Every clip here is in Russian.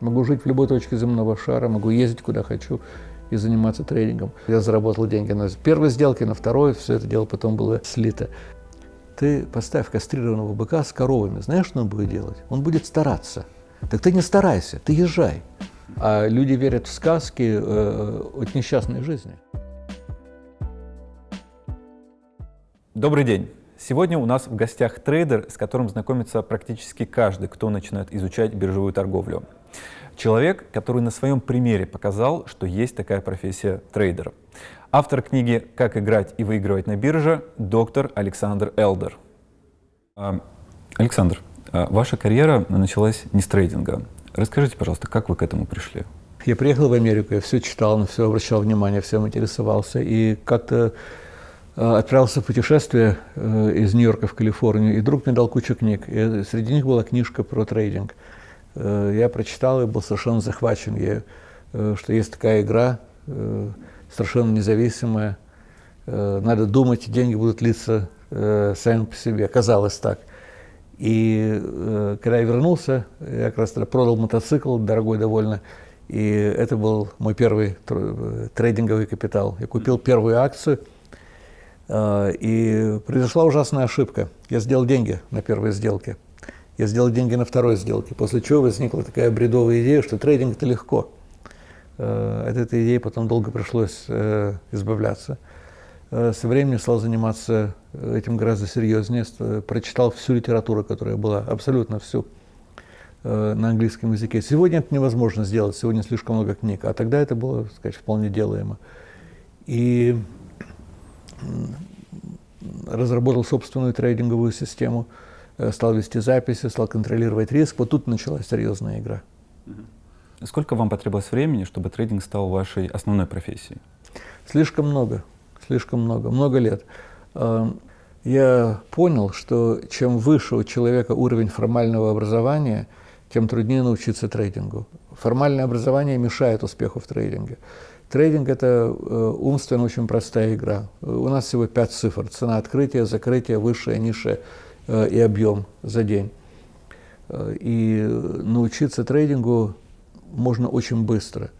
Могу жить в любой точке земного шара, могу ездить куда хочу и заниматься трейдингом. Я заработал деньги на первой сделке, на второй, все это дело потом было слито. Ты поставь кастрированного быка с коровами, знаешь, что он будет делать? Он будет стараться. Так ты не старайся, ты езжай. А люди верят в сказки э, от несчастной жизни. Добрый день. Сегодня у нас в гостях трейдер, с которым знакомится практически каждый, кто начинает изучать биржевую торговлю. Человек, который на своем примере показал, что есть такая профессия трейдера. Автор книги «Как играть и выигрывать на бирже» доктор Александр Элдер. А, Александр, а, ваша карьера началась не с трейдинга. Расскажите, пожалуйста, как вы к этому пришли? Я приехал в Америку, я все читал, на все обращал внимание, всем интересовался. И как-то Э, отправился в путешествие э, из Нью-Йорка в Калифорнию, и друг мне дал кучу книг. И среди них была книжка про трейдинг. Э, я прочитал и был совершенно захвачен ею, что есть такая игра, совершенно независимая. Надо думать, деньги будут литься сами по себе. Казалось так. И когда я вернулся, я как раз продал мотоцикл, дорогой довольно, и это был мой первый трейдинговый капитал. Я купил первую акцию – Э, и произошла ужасная ошибка. Я сделал деньги на первой сделке. Я сделал деньги на второй сделке, после чего возникла такая бредовая идея, что трейдинг – это легко. Э, от этой идеи потом долго пришлось э, избавляться. Со временем стал заниматься этим гораздо серьезнее, прочитал всю литературу, которая была, абсолютно всю, на английском языке. Сегодня это невозможно сделать, сегодня слишком много книг, а тогда это было, так сказать, вполне делаемо. И разработал собственную трейдинговую систему, э, стал вести записи, стал контролировать риск. Вот тут началась серьезная игра. Сколько вам потребовалось времени, чтобы трейдинг стал вашей основной профессией? Слишком много, слишком много, много лет. Э, я понял, что чем выше у человека уровень формального образования, тем труднее научиться трейдингу. Формальное образование мешает успеху в трейдинге. Трейдинг – это э, умственно очень простая игра. У нас всего пять цифр. Цена открытия, закрытия, высшая, низшая э, и объем за день. Э, и научиться трейдингу можно очень быстро.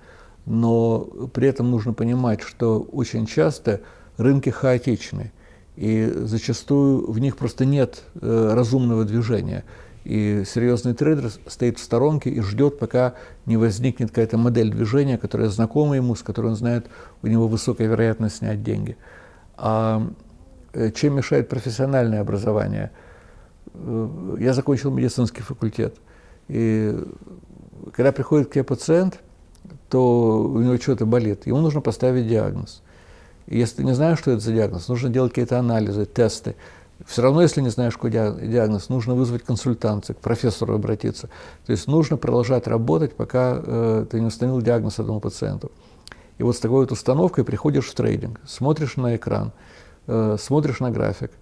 Но при этом нужно понимать, что очень часто рынки хаотичны. И зачастую в них просто нет разумного движения. И серьезный трейдер стоит в сторонке и ждет, пока не возникнет какая-то модель движения, которая знакома ему, с которой он знает, у него высокая вероятность снять деньги. А э, чем мешает профессиональное образование? Э, я закончил медицинский факультет. И когда приходит к тебе пациент, то у него что-то болит, ему нужно поставить диагноз. И если ты не знаешь, что это за диагноз, нужно делать какие-то анализы, тесты. Все равно, если не знаешь, какой диагноз, нужно вызвать консультацию, к профессору обратиться. То есть нужно продолжать работать, пока э, ты не установил диагноз этому пациенту. И вот с такой вот установкой приходишь в трейдинг, смотришь на экран, э, смотришь на график,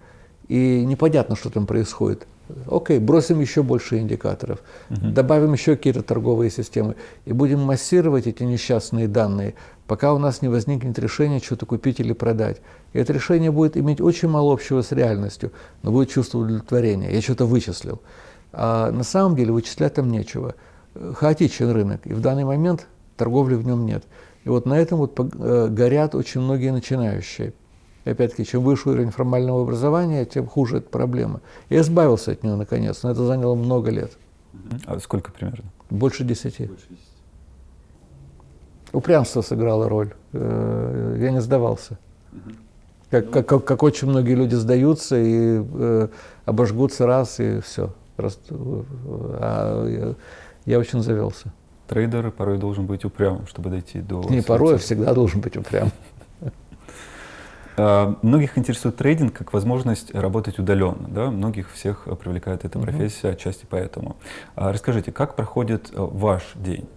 и непонятно, что там происходит. Окей, бросим еще больше индикаторов, угу. добавим еще какие-то торговые системы и будем массировать эти несчастные данные, пока у нас не возникнет решение что-то купить или продать. И это решение будет иметь очень мало общего с реальностью, но будет чувство удовлетворения. Я что-то вычислил. А на самом деле вычислять там нечего. Хаотичен рынок, и в данный момент торговли в нем нет. И вот на этом вот э, горят очень многие начинающие. И опять-таки, чем выше уровень формального образования, тем хуже эта проблема. Я избавился от нее наконец, но это заняло много лет. А сколько примерно? Больше десяти. Больше десяти. Упрямство сыграло роль. Э, я не сдавался. Как, как, как, как очень многие люди сдаются и э, обожгутся раз, и все. Просто, а я, я очень завелся. Трейдер порой должен быть упрямым, чтобы дойти до... Не порой, а всегда должен быть упрям. А, многих интересует трейдинг как возможность работать удаленно. Да? Многих всех привлекает эта профессия, отчасти поэтому. А расскажите, как проходит э, ваш день?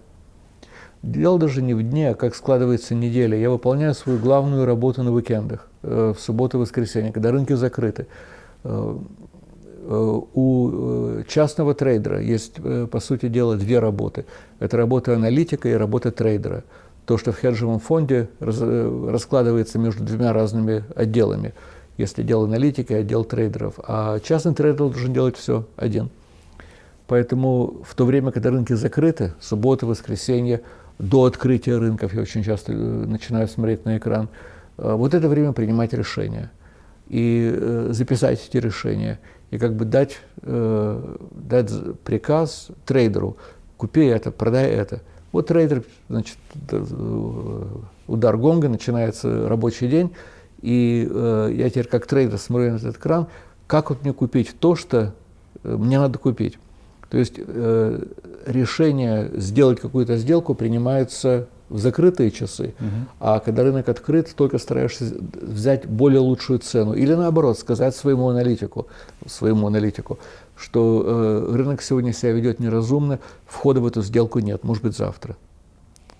Дело даже не в дне, а как складывается неделя. Я выполняю свою главную работу на уикендах, э, в субботу и воскресенье, когда рынки закрыты. Э, у частного трейдера есть, по сути дела, две работы. Это работа аналитика и работа трейдера то, что в хеджевом фонде раз, э, раскладывается между двумя разными отделами. Если отдел аналитики, отдел трейдеров. А частный трейдер должен делать все один. Поэтому в то время, когда рынки закрыты, суббота, воскресенье, до открытия рынков, я очень часто э, начинаю смотреть на экран, э, вот это время принимать решения и записать эти решения, и как бы дать, дать приказ трейдеру, купи это, продай это. Вот трейдер, значит, удар гонга, начинается рабочий день, и я теперь как трейдер смотрю на этот экран, как вот мне купить то, что мне надо купить. То есть э, решение сделать какую-то сделку принимается в закрытые часы, угу. а когда рынок открыт, только стараешься взять более лучшую цену. Или наоборот, сказать своему аналитику, своему аналитику что э, рынок сегодня себя ведет неразумно, входа в эту сделку нет, может быть завтра.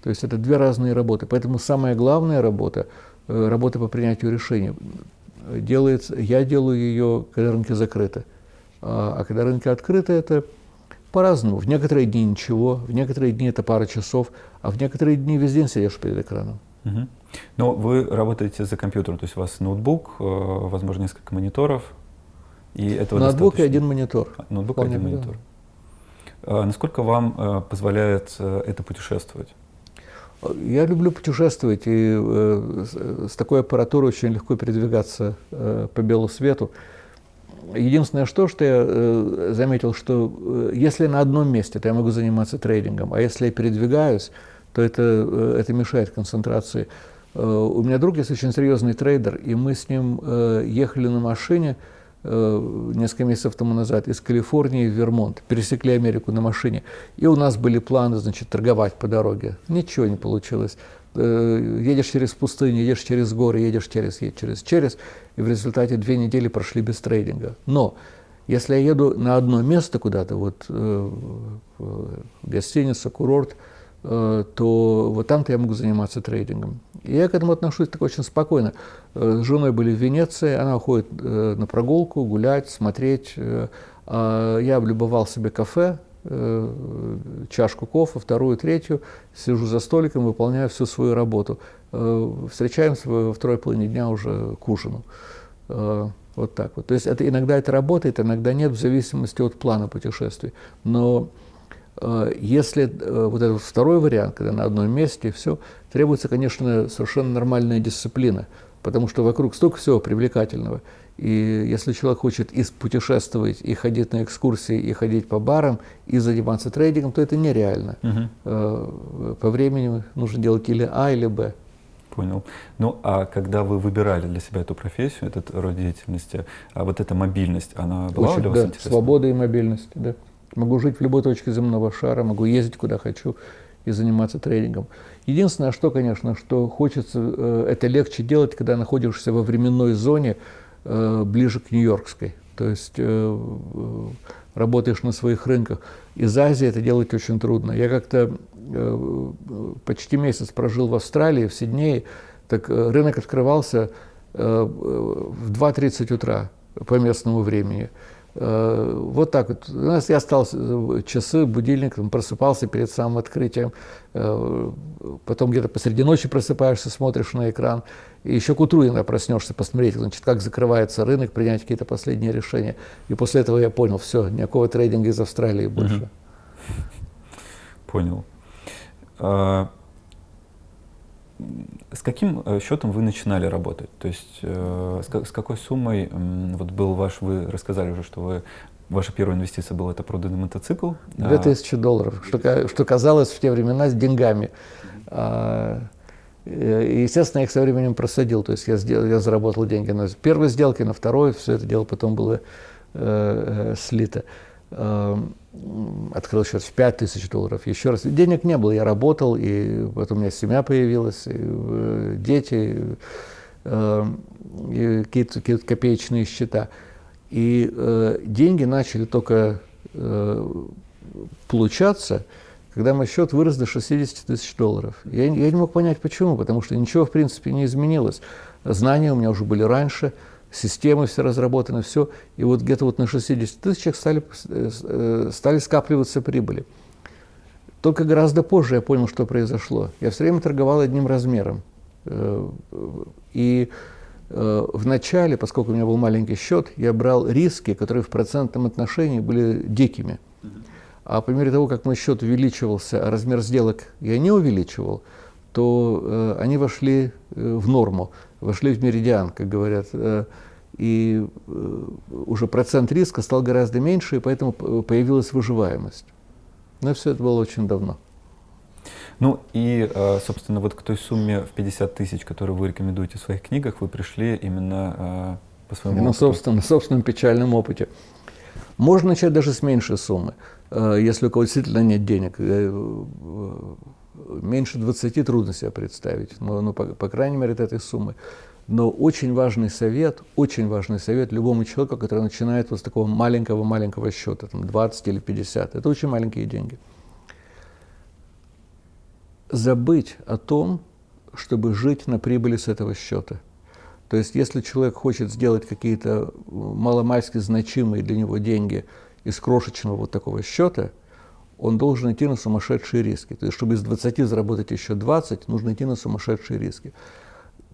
То есть это две разные работы. Поэтому самая главная работа, э, работа по принятию решений, делается, я делаю ее, когда рынки закрыты. А, а когда рынки открыты, это по-разному. В некоторые дни ничего, в некоторые дни это пара часов, а в некоторые дни весь день сидишь перед экраном. Угу. Но вы работаете за компьютером, то есть у вас ноутбук, э, возможно, несколько мониторов, и этого Ноутбук достаточно. и один монитор. А, ноутбук и один монитор. А насколько вам э, позволяет э, это путешествовать? Я люблю путешествовать, и с такой аппаратурой очень легко передвигаться по белу свету. Единственное, что, что я э, заметил, что э, если на одном месте, то я могу заниматься трейдингом, а если я передвигаюсь, то это, э, это мешает концентрации. Э, у меня друг есть очень серьезный трейдер, и мы с ним э, ехали на машине э, несколько месяцев тому назад из Калифорнии в Вермонт, пересекли Америку на машине, и у нас были планы, значит, торговать по дороге. Ничего не получилось. Э, едешь через пустыню, едешь через горы, едешь через, через, через, и в результате две недели прошли без трейдинга. Но если я еду на одно место куда-то, вот э, гостиница, курорт, э, то вот там-то я могу заниматься трейдингом. Я к этому отношусь так очень спокойно. Э, с женой были в Венеции, она уходит э, на прогулку, гулять, смотреть. Э, а я облюбовал себе кафе, чашку кофе, вторую, третью, сижу за столиком, выполняю всю свою работу. Встречаемся во второй половине дня уже к ужину. Вот так вот. То есть это, иногда это работает, иногда нет, в зависимости от плана путешествий. Но если вот этот второй вариант, когда на одном месте, все, требуется, конечно, совершенно нормальная дисциплина, потому что вокруг столько всего привлекательного. И если человек хочет и путешествовать, и ходить на экскурсии, и ходить по барам, и заниматься трейдингом, то это нереально. Угу. По времени нужно делать или А, или Б. Понял. Ну, а когда вы выбирали для себя эту профессию, этот род деятельности, а вот эта мобильность, она была Очень, для вас да, интересна? свобода и мобильность, да. Могу жить в любой точке земного шара, могу ездить куда хочу и заниматься трейдингом. Единственное, что, конечно, что хочется, э, это легче делать, когда находишься во временной зоне, Э, ближе к Нью-Йоркской. То есть э, работаешь на своих рынках. Из Азии это делать очень трудно. Я как-то почти месяц прожил в Австралии, в Сиднее. Так рынок открывался в 2.30 утра по местному времени. Э, вот так вот. У нас я стал часы, будильник, просыпался перед самым открытием, э, потом где-то посреди ночи просыпаешься, смотришь на экран, и еще к утру иногда проснешься, посмотреть, значит, как закрывается рынок, принять какие-то последние решения. И после этого я понял, все, никакого трейдинга из Австралии больше. Понял. С каким э, счетом вы начинали работать? То есть э, с, с какой суммой вот был ваш, вы рассказали уже, что вы Ваша первая инвестиция была это проданный мотоцикл? 2000 а... долларов, что, что казалось в те времена с деньгами. А, естественно, я их со временем просадил. То есть я, сделал, я заработал деньги на первой сделке, на второй, все это дело потом было э, э слито. Открыл счет в 5 тысяч долларов. Еще раз, денег не было, я работал, и потом у меня семья появилась, и, э, дети, э, какие-то, какие копеечные счета. И э, деньги начали только э, получаться, когда мой счет вырос до 60 тысяч долларов. Я, я не мог понять, почему, потому что ничего, в принципе, не изменилось. Знания у меня уже были раньше, системы все разработаны, все. И вот где-то вот на 60 тысячах стали, э, стали скапливаться прибыли. Только гораздо позже я понял, что произошло. Я все время торговал одним размером. Э, и э, в начале, поскольку у меня был маленький счет, я брал риски, которые в процентном отношении были дикими. А по мере того, как мой счет увеличивался, а размер сделок я не увеличивал, то э, они вошли э, в норму, вошли в меридиан, как говорят. Э, и уже процент риска стал гораздо меньше, и поэтому появилась выживаемость. Но все это было очень давно. Ну и, собственно, вот к той сумме в 50 тысяч, которую вы рекомендуете в своих книгах, вы пришли именно по своему на опыту. Собственно, на собственном печальном опыте. Можно начать даже с меньшей суммы, если у кого действительно нет денег меньше 20 трудно себе представить, но, ну, по, по крайней мере, от этой суммы. Но очень важный совет, очень важный совет любому человеку, который начинает вот с такого маленького-маленького счета, там 20 или 50, это очень маленькие деньги. Забыть о том, чтобы жить на прибыли с этого счета. То есть, если человек хочет сделать какие-то маломальски значимые для него деньги из крошечного вот такого счета – он должен идти на сумасшедшие риски. То есть, чтобы из 20 заработать еще 20, нужно идти на сумасшедшие риски.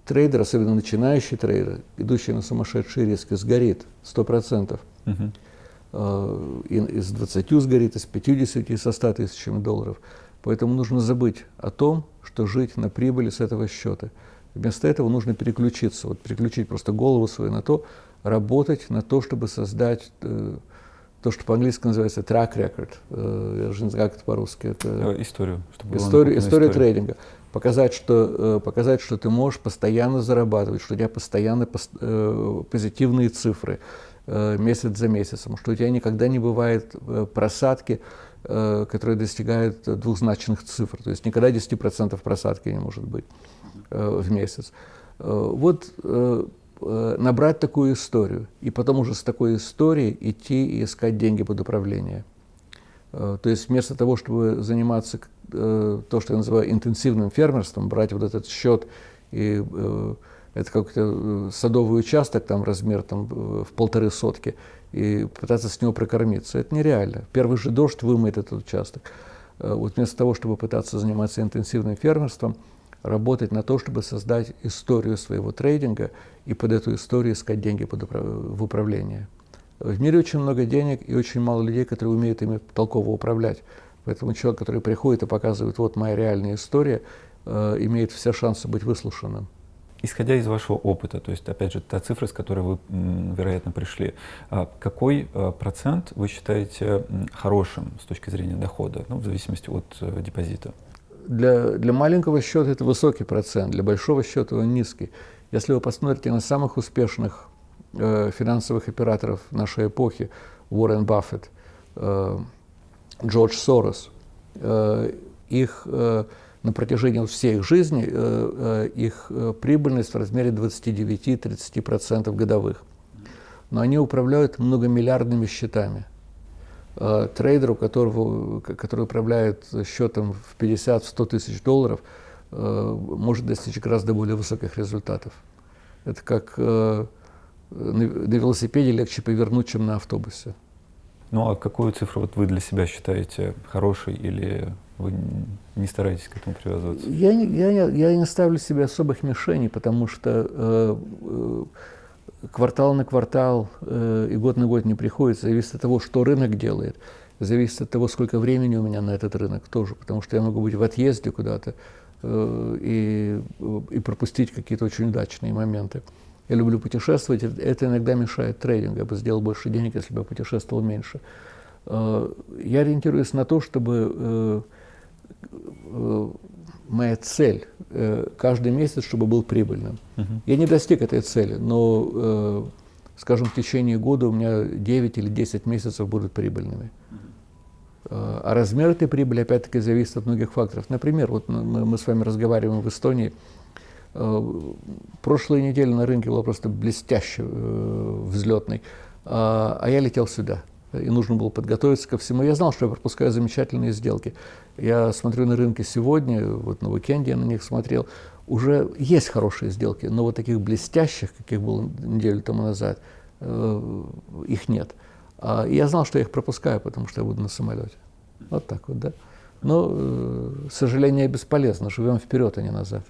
Трейдер, особенно начинающий трейдер, идущий на сумасшедшие риски, сгорит 100%. Угу. И из 20 сгорит, из 50, и со 100 тысячами долларов. Поэтому нужно забыть о том, что жить на прибыли с этого счета. Вместо этого нужно переключиться, вот переключить просто голову свою на то, работать на то, чтобы создать э, то, что по-английски называется track record, э, я уже не знаю, как это по-русски. Это э, историю. Чтобы историю, историю трейдинга. Показать что, э, показать, что ты можешь постоянно зарабатывать, что у тебя постоянно позитивные цифры месяц за месяцем, что у тебя никогда не бывает просадки, которые достигают двухзначных цифр. То есть никогда 10% просадки не может быть в месяц. Вот набрать такую историю, и потом уже с такой историей идти и искать деньги под управление. Э, то есть вместо того, чтобы заниматься э, то, что я называю интенсивным фермерством, брать вот этот счет и это какой-то садовый участок, там размер там, в полторы сотки, и пытаться с него прокормиться. Это нереально. Первый же дождь вымоет этот участок. Вот вместо того, чтобы пытаться заниматься интенсивным фермерством, работать на то, чтобы создать историю своего трейдинга и под эту историю искать деньги под управ... в управление. В мире очень много денег и очень мало людей, которые умеют ими толково управлять. Поэтому человек, который приходит и показывает, вот моя реальная история, э, имеет все шансы быть выслушанным. Исходя из вашего опыта, то есть, опять же, та цифра, с которой вы, вероятно, пришли, а какой э, процент вы считаете хорошим с точки зрения дохода, ну, в зависимости от э, депозита? Для, для маленького счета это высокий процент, для большого счета он низкий. Если вы посмотрите на самых успешных э, финансовых операторов нашей эпохи, Уоррен Баффет, э, Джордж Сорос, э, их э, на протяжении всей их жизни э, э, их э, прибыльность в размере 29-30% годовых. Но они управляют многомиллиардными счетами. Э, трейдеру, которого, который управляет счетом в 50-100 тысяч долларов, э, может достичь гораздо более высоких результатов. Это как э, на велосипеде легче повернуть, чем на автобусе. Ну а какую цифру вот вы для себя считаете хорошей или вы не стараетесь к этому привязываться? Я не, я, я не ставлю себе особых мишеней, потому что э, квартал на квартал э, и год на год не приходится, зависит от того, что рынок делает, зависит от того, сколько времени у меня на этот рынок тоже, потому что я могу быть в отъезде куда-то э, и, и пропустить какие-то очень удачные моменты. Я люблю путешествовать, это иногда мешает трейдингу, я бы сделал больше денег, если бы я путешествовал меньше. Э, я ориентируюсь на то, чтобы э, э, моя цель э, каждый месяц, чтобы был прибыльным. Я не достиг этой цели, но, э, скажем, в течение года у меня 9 или 10 месяцев будут прибыльными. -huh. А размер этой прибыли, опять-таки, зависит от многих факторов. Например, вот мы, мы с вами разговариваем в Эстонии. Э, прошлой неделе на рынке была просто блестяще э, взлетной, а, а я летел сюда и нужно было подготовиться ко всему. Я знал, что я пропускаю замечательные сделки. Я смотрю на рынке сегодня, вот на уикенде я на них смотрел, уже есть хорошие сделки, но вот таких блестящих, каких было неделю тому назад, э, их нет. А, я знал, что я их пропускаю, потому что я буду на самолете. Вот так вот, да. Но, э, сожаление бесполезно, живем вперед, а не назад.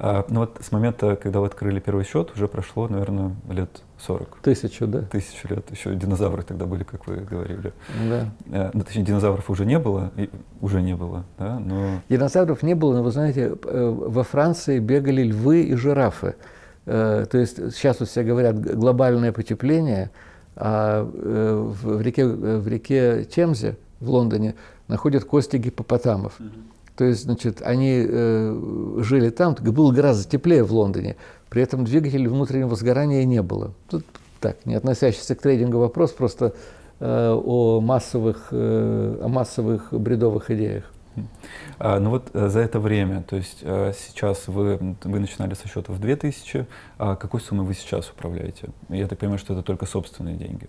А, ну вот с момента, когда вы открыли первый счет, уже прошло, наверное, лет 40. Тысячу, да. Тысячу лет. Еще динозавры тогда были, как вы говорили. Да. А, ну, точнее, динозавров уже не было, и, уже не было, да, но... Динозавров не было, но вы знаете, э, во Франции бегали львы и жирафы. Э, то есть сейчас вот все говорят глобальное потепление, а в реке, в реке Темзе в Лондоне находят кости гипопотамов. То есть, значит, они э, жили там, было гораздо теплее в Лондоне, при этом двигателей внутреннего сгорания не было. Тут так, не относящийся к трейдингу вопрос, просто э, о, массовых, э, о массовых бредовых идеях. А, ну вот э, за это время, то есть э, сейчас вы, вы начинали со счетов 2000, а какой суммой вы сейчас управляете? Я так понимаю, что это только собственные деньги.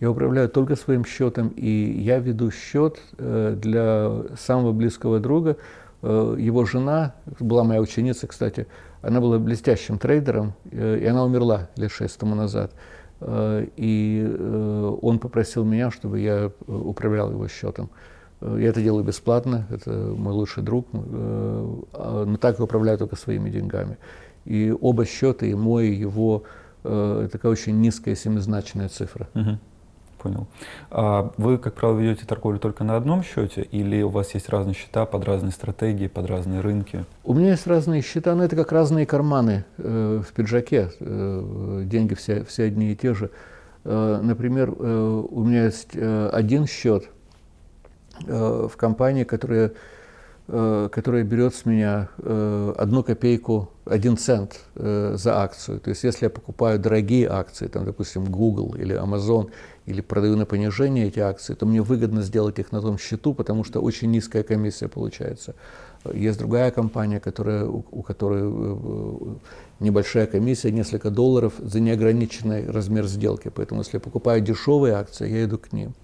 Я управляю только своим счетом, и я веду счет э, для самого близкого друга. Э, его жена, была моя ученица, кстати, она была блестящим трейдером, э, и она умерла лет шесть тому назад. И он попросил меня, чтобы я управлял его счетом. Я это делаю бесплатно, это мой лучший друг, но так я управляю только своими деньгами. И оба счета, и мой, и его, такая очень низкая семизначная цифра. Uh-huh. Понял. А вы, как правило, ведете торговлю только на одном счете или у вас есть разные счета под разные стратегии, под разные рынки? У меня есть разные счета, но это как разные карманы э, в пиджаке. Э, деньги все, все одни и те же. Э, например, э, у меня есть э, один счет э, в компании, которая которая берет с меня э, одну копейку, один цент э, за акцию. То есть если я покупаю дорогие акции, там, допустим, Google или Amazon, или продаю на понижение эти акции, то мне выгодно сделать их на том счету, потому что очень низкая комиссия получается. Есть другая компания, которая, у, которой небольшая комиссия, несколько долларов за неограниченный размер сделки. Поэтому если я покупаю дешевые акции, я иду к ним.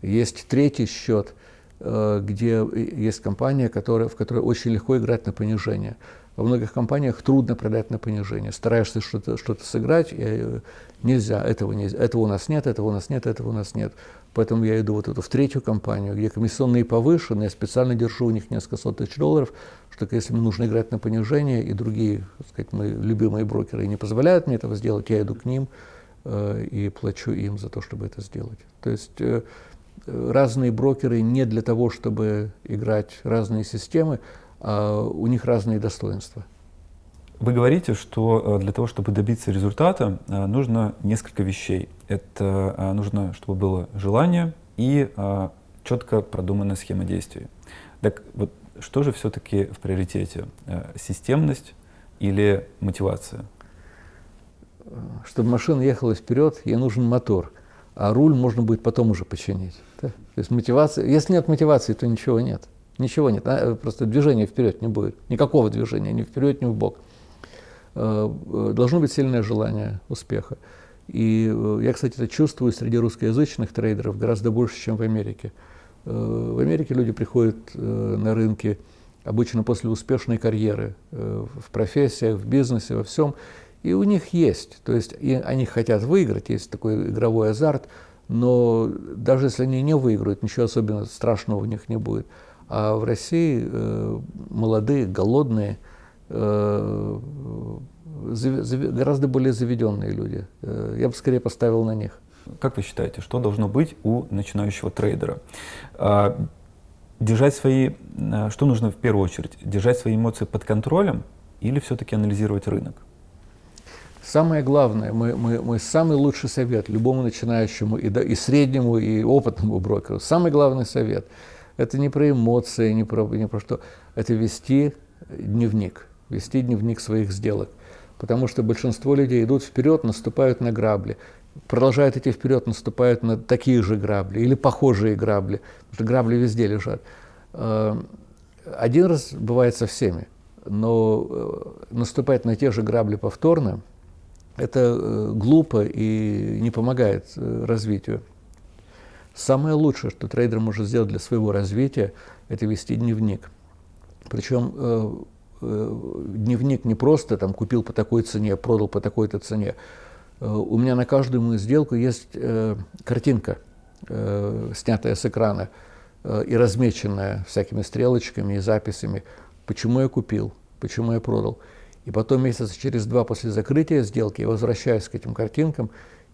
Есть третий счет – Э, где есть компания, которая, в которой очень легко играть на понижение. Во многих компаниях трудно продать на понижение. Стараешься что-то что сыграть, и э, нельзя, этого, нельзя, этого у нас нет, этого у нас нет, этого у нас нет. Поэтому я иду вот эту в третью компанию, где комиссионные повышены, я специально держу у них несколько сот тысяч долларов, что если мне нужно играть на понижение, и другие, так сказать, мои любимые брокеры не позволяют мне этого сделать, я иду к ним э, и плачу им за то, чтобы это сделать. То есть э, разные брокеры не для того, чтобы играть разные системы, а у них разные достоинства. Вы говорите, что э, для того, чтобы добиться результата, э, нужно несколько вещей. Это э, нужно, чтобы было желание и четко продуманная схема действий. Так вот, что же все-таки в приоритете? Системность или мотивация? Чтобы машина ехала вперед, ей нужен мотор – а руль можно будет потом уже починить. То есть мотивация, если нет мотивации, то ничего нет. Ничего нет, а, просто движения вперед не будет. Никакого движения, ни вперед, ни бок. Э, э, должно быть сильное желание успеха. И э, я, кстати, это чувствую среди русскоязычных трейдеров гораздо больше, чем в Америке. В Америке люди приходят на рынки обычно после успешной карьеры в профессиях, в бизнесе, во всем, и у них есть, то есть и они хотят выиграть, есть такой игровой азарт, но даже если они не выиграют, ничего особенно страшного у них не будет. А в России э, молодые, голодные, э, гораздо более заведенные люди. Э, я бы скорее поставил на них. Как вы считаете, что должно быть у начинающего трейдера? А, держать свои, э, что нужно в первую очередь? Держать свои эмоции под контролем или все-таки анализировать рынок? Самое главное, мой, мой, мой самый лучший совет любому начинающему и, да, и среднему, и опытному брокеру, самый главный совет – это не про эмоции, не про, не про что, это вести дневник, вести дневник своих сделок. Потому что большинство людей идут вперед, наступают на грабли, продолжают идти вперед, наступают на такие же грабли или похожие грабли, потому что грабли везде лежат. Э, один раз бывает со всеми, но э, наступать на те же грабли повторно – это э, глупо и не помогает э, развитию. Самое лучшее, что трейдер может сделать для своего развития, это вести дневник. Причем э, дневник не просто там купил по такой цене, продал по такой-то цене. У меня на каждую мою сделку есть картинка, снятая с экрана и размеченная всякими стрелочками и записями, почему я купил, почему я продал. И потом месяца через два после закрытия сделки я возвращаюсь к этим картинкам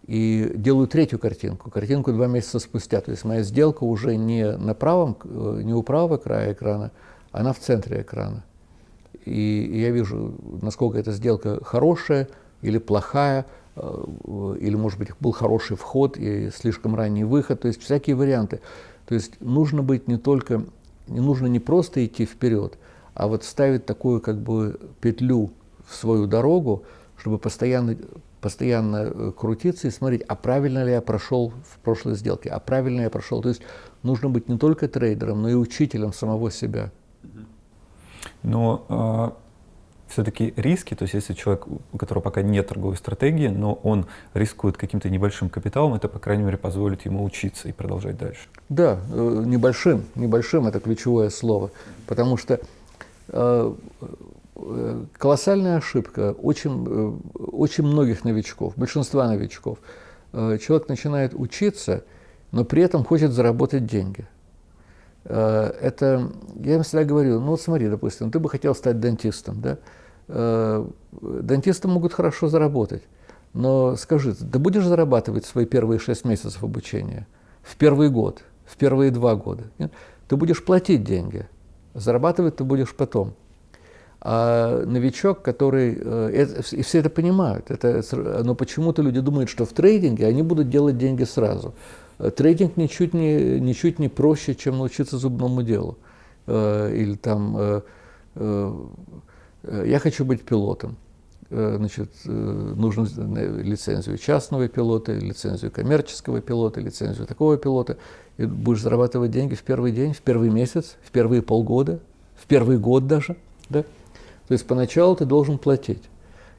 и делаю третью картинку, картинку два месяца спустя. То есть моя сделка уже не на правом, э, не у правого края экрана, она в центре экрана. И, я вижу, насколько эта сделка хорошая или плохая, э, или, может быть, был хороший вход и слишком ранний выход, то есть всякие варианты. То есть нужно быть не только, не нужно не просто идти вперед, а вот ставить такую как бы петлю свою дорогу, чтобы постоянно постоянно э, крутиться и смотреть, а правильно ли я прошел в прошлой сделке, а правильно я прошел. То есть нужно быть не только трейдером, но и учителем самого себя. Но а, все-таки риски, то есть если человек, у которого пока нет торговой стратегии, но он рискует каким-то небольшим капиталом, это, по крайней мере, позволит ему учиться и продолжать дальше. Да, э, небольшим, небольшим – это ключевое слово, потому что э, колоссальная ошибка очень, э, очень многих новичков, большинства новичков. Э, человек начинает учиться, но при этом хочет заработать деньги. Э, это, я им всегда говорю, ну вот смотри, допустим, ты бы хотел стать дантистом, да? Дантисты могут хорошо заработать, но скажи, ты будешь зарабатывать свои первые шесть месяцев обучения, в первый год, в первые два года? Нет? Ты будешь платить деньги, зарабатывать ты будешь потом – а новичок, который, э, и все это понимают, это, но почему-то люди думают, что в трейдинге они будут делать деньги сразу. Э, трейдинг ничуть не, ничуть не проще, чем научиться зубному делу. Э, или там, я хочу быть пилотом. Значит, нужно лицензию частного пилота, лицензию коммерческого пилота, лицензию такого пилота. И будешь зарабатывать деньги в первый день, в первый месяц, в первые полгода, в первый год даже. Да? То есть поначалу ты должен платить.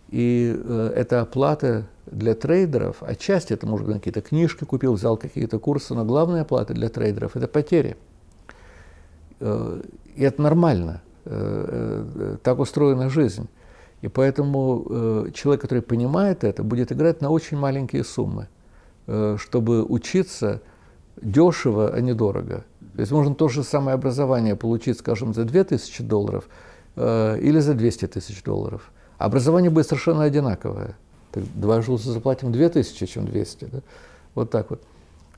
И э, эта оплата для трейдеров, отчасти это, может быть, какие-то книжки купил, взял какие-то курсы, но главная оплата для трейдеров – это потери. Э, и это нормально. Э, э, так устроена жизнь. И поэтому э, человек, который понимает это, будет играть на очень маленькие суммы, э, чтобы учиться дешево, а не дорого. То есть можно то же самое образование получить, скажем, за 2000 долларов – Э, или за 200 тысяч долларов. Образование будет совершенно одинаковое. Так дважды лучше заплатим 2000, чем 200. Да? Вот так вот.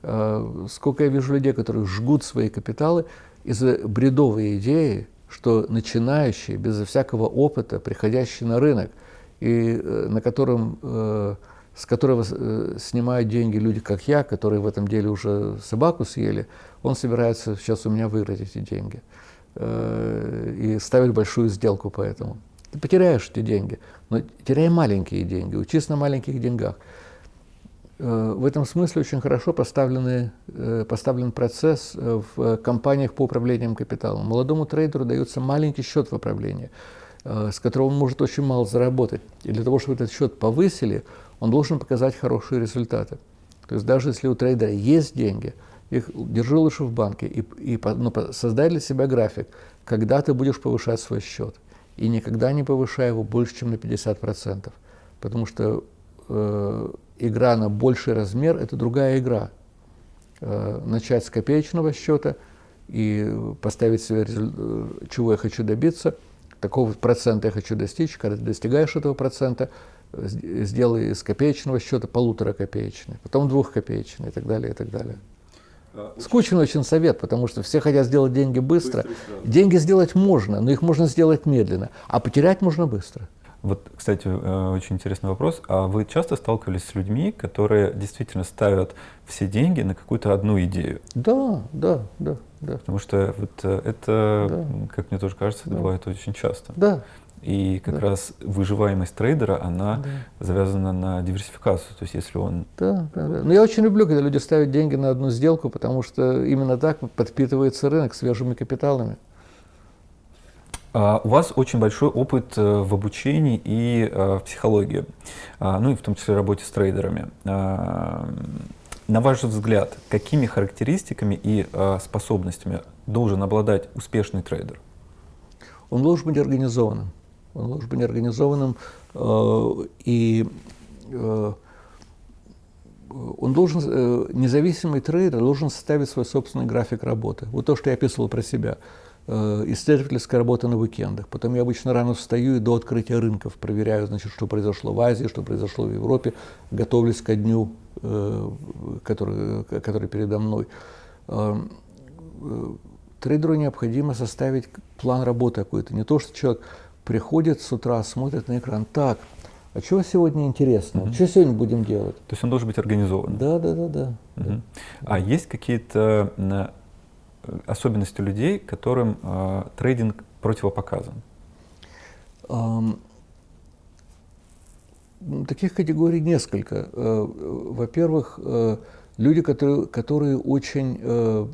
Э, сколько я вижу людей, которые жгут свои капиталы из-за бредовой идеи, что начинающие, безо всякого опыта, приходящие на рынок, и э, на котором, с которого снимают деньги люди, как я, которые в этом деле уже собаку съели, он собирается сейчас у меня выиграть эти деньги. Э, и ставить большую сделку по этому. Ты потеряешь эти деньги, но теряй маленькие деньги, учись на маленьких деньгах. Э, в этом смысле очень хорошо поставлены, э, поставлен процесс в компаниях по управлениям капиталом. Молодому трейдеру дается маленький счет в управлении, с которого он может очень мало заработать. И для того, чтобы этот счет повысили, он должен показать хорошие результаты. То есть даже если у трейдера есть деньги – их держи лучше в банке и, и ну, создай для себя график, когда ты будешь повышать свой счет. И никогда не повышай его больше, чем на 50%. Потому что э, игра на больший размер – это другая игра. Э, начать с копеечного счета и поставить себе, э, чего я хочу добиться, такого процента я хочу достичь. Когда ты достигаешь этого процента, сделай из копеечного счета полутора копеечный, потом двухкопеечный и так далее, и так далее. Скучный очень совет, потому что все хотят сделать деньги быстро. быстро деньги сделать можно, но их можно сделать медленно, а потерять можно быстро. Вот, кстати, э, очень интересный вопрос. А вы часто сталкивались с людьми, которые действительно ставят все деньги на какую-то одну идею? Да, да, да. да. Потому что вот э, это, да. как мне тоже кажется, да. бывает очень часто. Да, и как да. раз выживаемость трейдера, она да. завязана на диверсификацию. То есть если он... Да, да, да. Но я очень люблю, когда люди ставят деньги на одну сделку, потому что именно так подпитывается рынок свежими капиталами. Uh, у вас очень большой опыт uh, в обучении и uh, в психологии, ну и в том числе работе с трейдерами. На ваш взгляд, какими характеристиками и способностями должен обладать успешный трейдер? Он должен быть организованным он должен быть организованным, э, и э, он должен, э, независимый трейдер должен составить свой собственный график работы. Вот то, что я описывал про себя. э, исследовательская работа на уикендах. Потом я обычно рано встаю и до открытия рынков проверяю, значит, что произошло в Азии, что произошло в Европе, готовлюсь ко дню, э, который, который передо мной. Трейдеру необходимо составить план работы какой-то. Не то, что человек приходит с утра, смотрит на экран, так, а чего сегодня интересно? Угу. Что сегодня будем делать? То есть он должен быть организован? Да, да, да, да. Угу. да. А есть какие-то особенности людей, которым э, трейдинг противопоказан? Um, таких категорий несколько. Э, во-первых, э, люди, которые, которые очень э,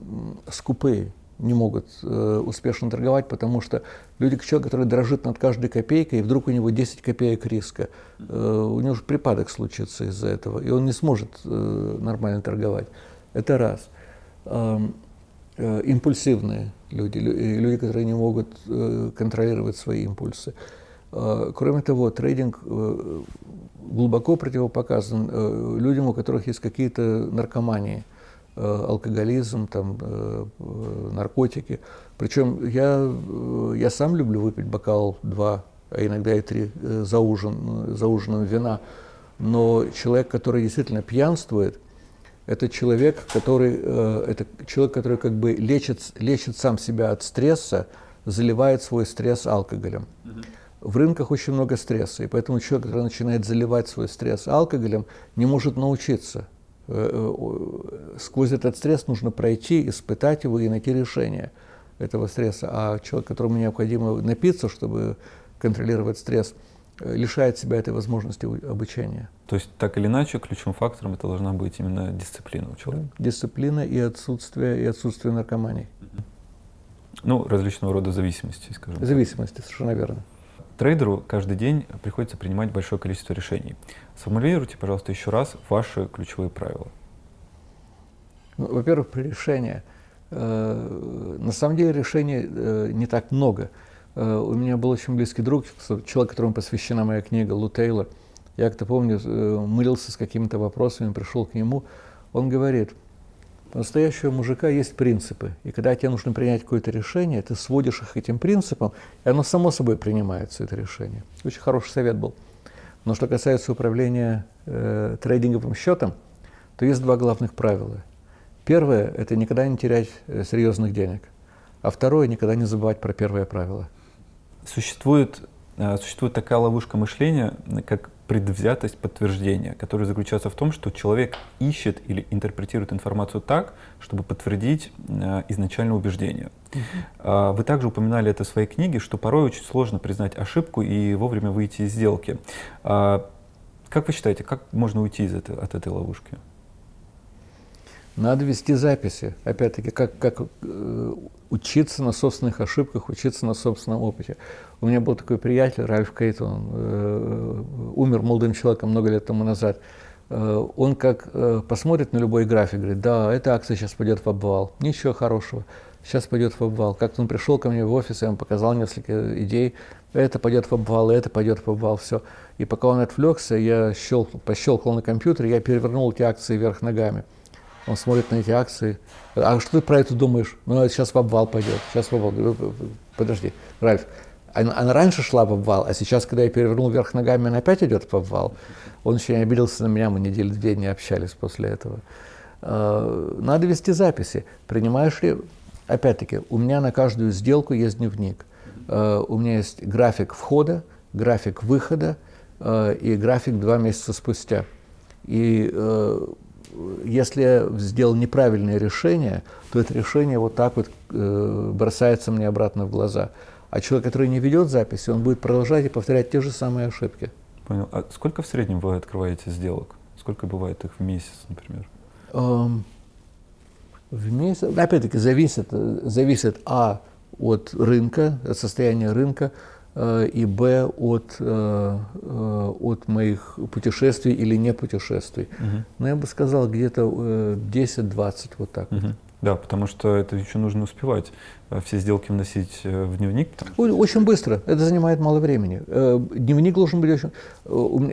скупые, не могут успешно торговать, потому что люди, человек, который дрожит над каждой копейкой, и вдруг у него 10 копеек риска, у него же припадок случится из-за этого, и он не сможет нормально торговать. Это раз. Э, импульсивные люди, люди, которые не могут э, контролировать свои импульсы. Э, кроме того, трейдинг глубоко противопоказан людям, у которых есть какие-то наркомании, алкоголизм, там, наркотики. Причем я, я сам люблю выпить бокал два, а иногда и три за, ужин, за ужином вина. Но человек, который действительно пьянствует – это человек, который, э, это человек, который как бы лечит, лечит сам себя от стресса, заливает свой стресс алкоголем. В рынках очень много стресса, и поэтому человек, который начинает заливать свой стресс алкоголем, не может научиться. Э, э, сквозь этот стресс нужно пройти, испытать его и найти решение этого стресса. А человек, которому необходимо напиться, чтобы контролировать стресс – лишает себя этой возможности обучения. То есть, так или иначе, ключевым фактором это должна быть именно дисциплина у человека? Дисциплина и отсутствие, и отсутствие наркомании. Ну, различного рода зависимости, скажем Зависимости, совершенно верно. Трейдеру каждый день приходится принимать большое количество решений. Сформулируйте, пожалуйста, еще раз ваши ключевые правила. Ну, во-первых, при решении. Э, на самом деле решений э, не так много. Э, у меня был очень близкий друг, человек, которому посвящена моя книга, Лу Тейлор. Я как-то помню, мылился с какими-то вопросами, пришел к нему. Он говорит, у настоящего мужика есть принципы. И когда тебе нужно принять какое-то решение, ты сводишь их этим принципам, и оно само собой принимается, это решение. Очень хороший совет был. Но что касается управления э, трейдинговым счетом, то есть два главных правила. Первое – это никогда не терять э, серьезных денег. А второе – никогда не забывать про первое правило – Существует, э, существует такая ловушка мышления, как предвзятость подтверждения, которая заключается в том, что человек ищет или интерпретирует информацию так, чтобы подтвердить э, изначальное убеждение. Uh-huh. Вы также упоминали это в своей книге, что порой очень сложно признать ошибку и вовремя выйти из сделки. А, как вы считаете, как можно уйти из этой, от этой ловушки? Надо вести записи. Опять-таки, как, как э, учиться на собственных ошибках, учиться на собственном опыте. У меня был такой приятель, Ральф Кейт, он э, умер молодым человеком много лет тому назад. Э, он как э, посмотрит на любой график, говорит, да, эта акция сейчас пойдет в обвал, ничего хорошего, сейчас пойдет в обвал. Как-то он пришел ко мне в офис, я ему показал несколько идей, это пойдет в обвал, это пойдет в обвал, все. И пока он отвлекся, я щелкал, пощелкал на компьютере, я перевернул эти акции вверх ногами. Он смотрит на эти акции. А что ты про это думаешь? Ну, сейчас в обвал пойдет. Сейчас в обвал. Подожди, Ральф, она, она раньше шла в обвал, а сейчас, когда я перевернул вверх ногами, она опять идет в обвал. Он не обиделся на меня, мы недели две не общались после этого. А, надо вести записи. Принимаешь ли... Опять-таки, у меня на каждую сделку есть дневник. А, у меня есть график входа, график выхода а, и график два месяца спустя. И если я сделал неправильное решение, то это решение вот так вот э, бросается мне обратно в глаза. А человек, который не ведет записи, он будет продолжать и повторять те же самые ошибки. Понял. А сколько в среднем вы открываете сделок? Сколько бывает их в месяц, например? Эм, в месяц, опять-таки, зависит, зависит а от рынка, от состояния рынка, Э, и б от, э, э, от моих путешествий или не путешествий. Угу. Но я бы сказал где-то 10-20 вот так. Угу. Вот. Да, потому что это еще нужно успевать. Все сделки вносить в дневник? Очень быстро. Это занимает мало времени. Дневник должен быть очень...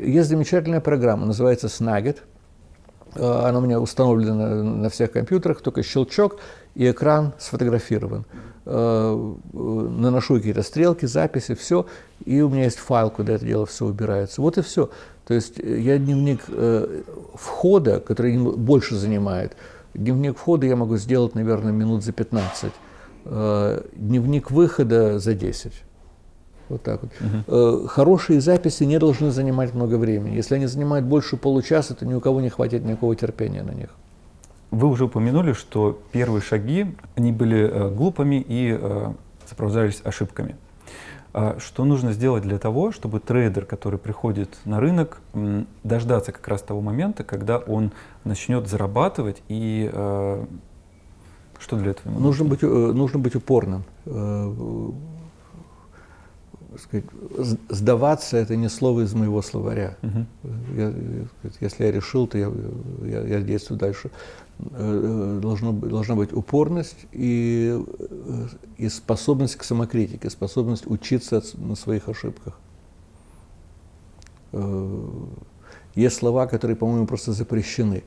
Есть замечательная программа, называется Snagit. Она у меня установлена на всех компьютерах, только щелчок, и экран сфотографирован. Наношу какие-то стрелки, записи, все, и у меня есть файл, куда это дело все убирается. Вот и все. То есть я дневник входа, который больше занимает, дневник входа я могу сделать, наверное, минут за 15. Дневник выхода за 10. Вот так вот. Угу. Хорошие записи не должны занимать много времени. Если они занимают больше получаса, то ни у кого не хватит никакого терпения на них. Вы уже упомянули, что первые шаги, они были э, глупыми и э, сопровождались ошибками. А что нужно сделать для того, чтобы трейдер, который приходит на рынок, дождаться как раз того момента, когда он начнет зарабатывать и что для этого нужно? Нужно быть, нужно быть упорным сказать, сдаваться это не слово из моего словаря. Угу. Я, если я решил, то я, я, я действую дальше. Э, должно, должна быть упорность и, и способность к самокритике, способность учиться на своих ошибках. Э, есть слова, которые, по-моему, просто запрещены.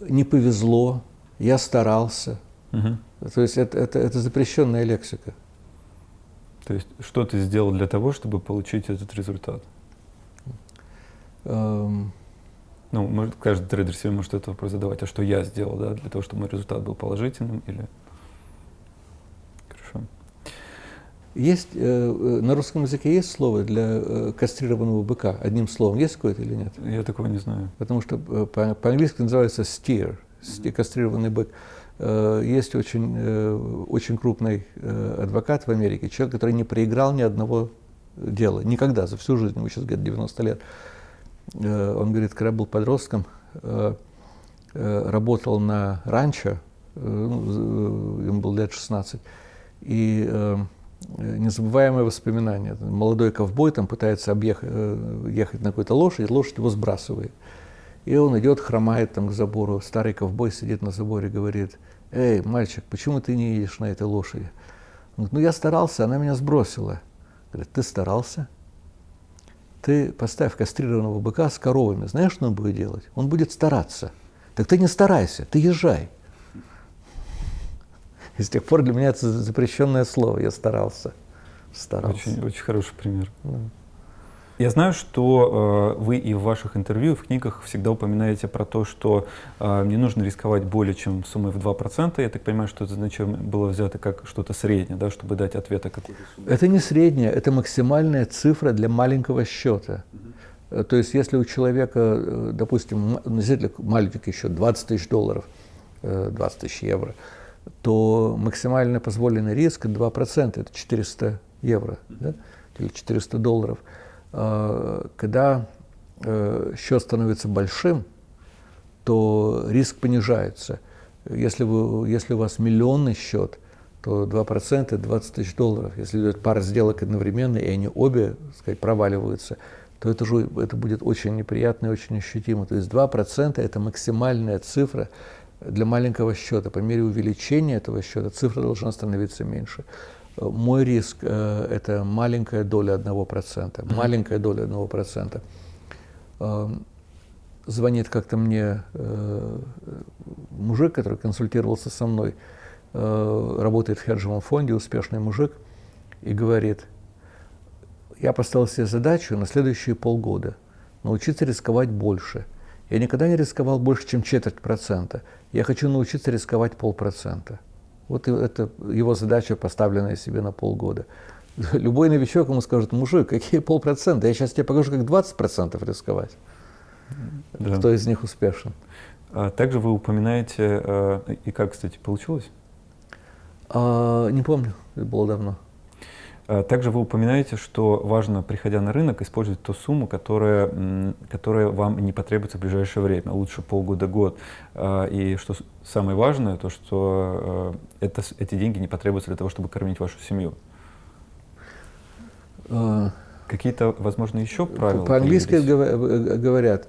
Не повезло, я старался. Угу. То есть это, это, это запрещенная лексика. То есть что ты сделал для того, чтобы получить этот результат? Um, ну, может, каждый трейдер себе может этот вопрос задавать, а что я сделал, да, для того, чтобы мой результат был положительным или... Хорошо. Есть, э, э на русском языке есть слово для э, кастрированного быка, одним словом, есть какое-то или нет? Я такого не знаю. Потому что э, по-английски называется steer, кастрированный бык. Э, есть очень, э, очень крупный э, адвокат в Америке, человек, который не проиграл ни одного дела, никогда, за всю жизнь, ему сейчас где-то 90 лет. Он говорит, когда был подростком, работал на ранчо, ну, ему было лет 16, и незабываемое воспоминание. Молодой ковбой там пытается объехать, ехать на какой-то лошадь, лошадь его сбрасывает. И он идет, хромает там к забору. Старый ковбой сидит на заборе и говорит, «Эй, мальчик, почему ты не едешь на этой лошади?» Он говорит, ну я старался, она меня сбросила. Говорит, ты старался? Ты поставь кастрированного быка с коровами, знаешь, что он будет делать? Он будет стараться. Так ты не старайся, ты езжай. И с тех пор для меня это запрещенное слово. Я старался. Старался. Очень, очень хороший пример. Да. Я знаю, что э, вы и в ваших интервью, в книгах всегда упоминаете про то, что э, не нужно рисковать более чем суммой в 2%. Я так понимаю, что это значение было взято как что-то среднее, да, чтобы дать ответ о какой-то сумме. Это не среднее, это максимальная цифра для маленького счета. Угу. То есть если у человека, э, допустим, действительно маленький еще 20 тысяч долларов, 20 э, тысяч евро, то максимально позволенный риск 2%, это 400 евро да, или 400 долларов. Э, когда э, счет становится большим, то риск понижается. Если, вы, если у вас миллионный счет, то 2% это 20 тысяч долларов. Если идет пара сделок одновременно, и они обе сказать, проваливаются, то это, же, это будет очень неприятно и очень ощутимо. То есть 2% это максимальная цифра для маленького счета. По мере увеличения этого счета цифра должна становиться меньше. Мой риск э, – это маленькая доля одного процента, маленькая доля одного процента. Э, звонит как-то мне э, мужик, который консультировался со мной, работает в хеджевом фонде, успешный мужик, и говорит, я поставил себе задачу на следующие полгода научиться рисковать больше. Я никогда не рисковал больше, чем четверть процента. Я хочу научиться рисковать полпроцента. Вот это его задача, поставленная себе на полгода. Любой новичок ему скажет, мужик, какие полпроцента? Я сейчас тебе покажу, как 20% рисковать. Да. Кто из них успешен? А также вы упоминаете, э, и как, кстати, получилось? А, не помню, это было давно. Э, также вы упоминаете, что важно, приходя на рынок, использовать ту сумму, которая, которая вам не потребуется в ближайшее время, лучше полгода-год. Э, и что самое важное, то что э, это, эти деньги не потребуются для того, чтобы кормить вашу семью. Какие-то, возможно, еще правила? По-английски говорят,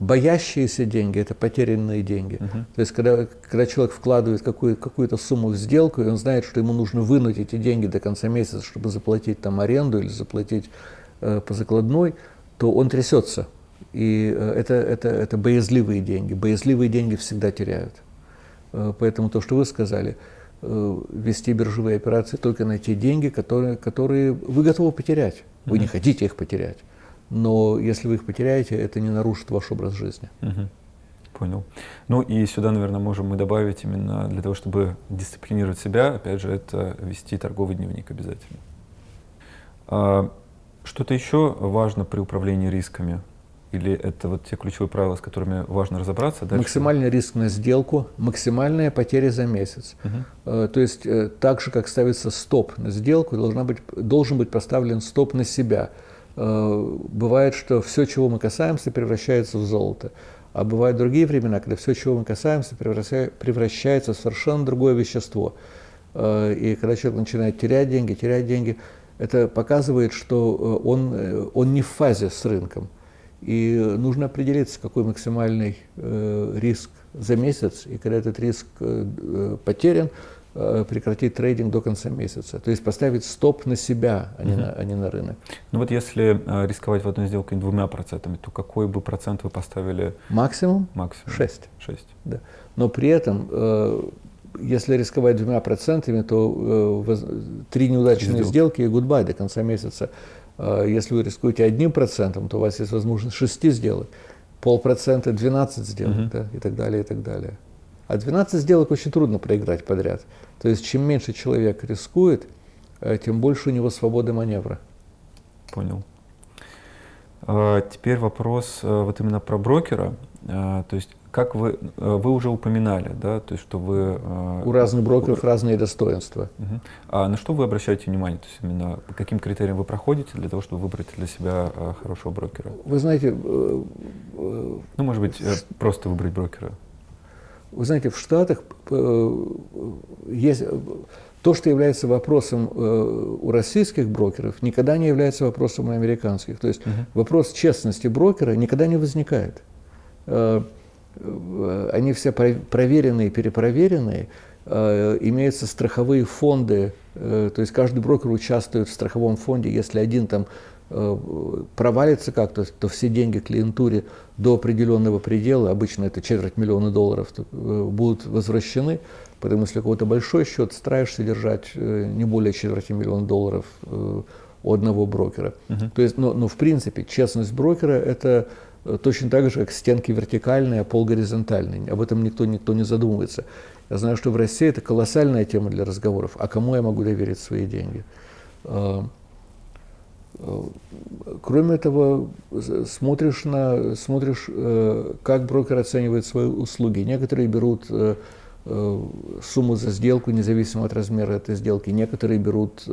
Боящиеся деньги – это потерянные деньги. Uh-huh. То есть, когда, когда человек вкладывает какую, какую-то сумму в сделку, и он знает, что ему нужно вынуть эти деньги до конца месяца, чтобы заплатить там аренду или заплатить э, по закладной, то он трясется. И это, это, это боязливые деньги. Боязливые деньги всегда теряют. Поэтому то, что вы сказали, вести биржевые операции только на те деньги, которые, которые вы готовы потерять. Вы mm-hmm. не хотите их потерять. Но если вы их потеряете, это не нарушит ваш образ жизни. Mm-hmm. Понял. Ну и сюда, наверное, можем мы добавить именно для того, чтобы дисциплинировать себя, опять же, это вести торговый дневник обязательно. А, что-то еще важно при управлении рисками? Или это вот те ключевые правила, с которыми важно разобраться? Дальше? Максимальный риск на сделку, максимальная потеря за месяц. Угу. То есть э, так же, как ставится стоп на сделку, должна быть, должен быть поставлен стоп на себя. Э, бывает, что все, чего мы касаемся, превращается в золото. А бывают другие времена, когда все, чего мы касаемся, превращается в совершенно другое вещество. И когда человек начинает терять деньги, терять деньги, это показывает, что он, он не в фазе с рынком. И нужно определиться, какой максимальный э, риск за месяц, и когда этот риск э, э, потерян, э, прекратить трейдинг до конца месяца. То есть поставить стоп на себя, а не, угу. на, а не на рынок. Ну вот если э, рисковать в одной сделке двумя процентами, то какой бы процент вы поставили? Максимум? Максимум. Шесть. Шесть. Да. Но при этом, э, если рисковать двумя процентами, то э, три неудачные сделки и гудбай до конца месяца. Если вы рискуете одним процентом, то у вас есть возможность 6 сделать, полпроцента 12 сделать uh-huh. да, и так далее, и так далее. А 12 сделок очень трудно проиграть подряд. То есть чем меньше человек рискует, э, тем больше у него свободы маневра. Понял. А, теперь вопрос э, вот именно про брокера. А, то есть как вы, э, вы уже упоминали, да, то есть что вы... У разных брокеров у... разные достоинства. Угу. А на что вы обращаете внимание? То есть именно по каким критериям вы проходите для того, чтобы выбрать для себя хорошего брокера? Вы знаете... Ну, может быть, просто выбрать брокера. Вы знаете, в Штатах есть... То, что является вопросом у российских брокеров, никогда не является вопросом у американских. То есть угу. вопрос честности брокера никогда не возникает они все проверенные, перепроверенные, э, имеются страховые фонды, э, то есть каждый брокер участвует в страховом фонде, если один там э, провалится как-то, то все деньги клиентуре до определенного предела, обычно это четверть миллиона долларов, будут возвращены, потому что если кого-то большой счет, стараешься держать не более четверти миллиона долларов у одного брокера. Uh-huh. То есть, но, но в принципе честность брокера это точно так же, как стенки вертикальные, а пол горизонтальный. Об этом никто, никто не задумывается. Я знаю, что в России это колоссальная тема для разговоров. А кому я могу доверить свои деньги? А, кроме этого, смотришь, на, смотришь, э, как брокер оценивает свои услуги. Некоторые берут э, э, сумму за сделку, независимо от размера этой сделки. Некоторые берут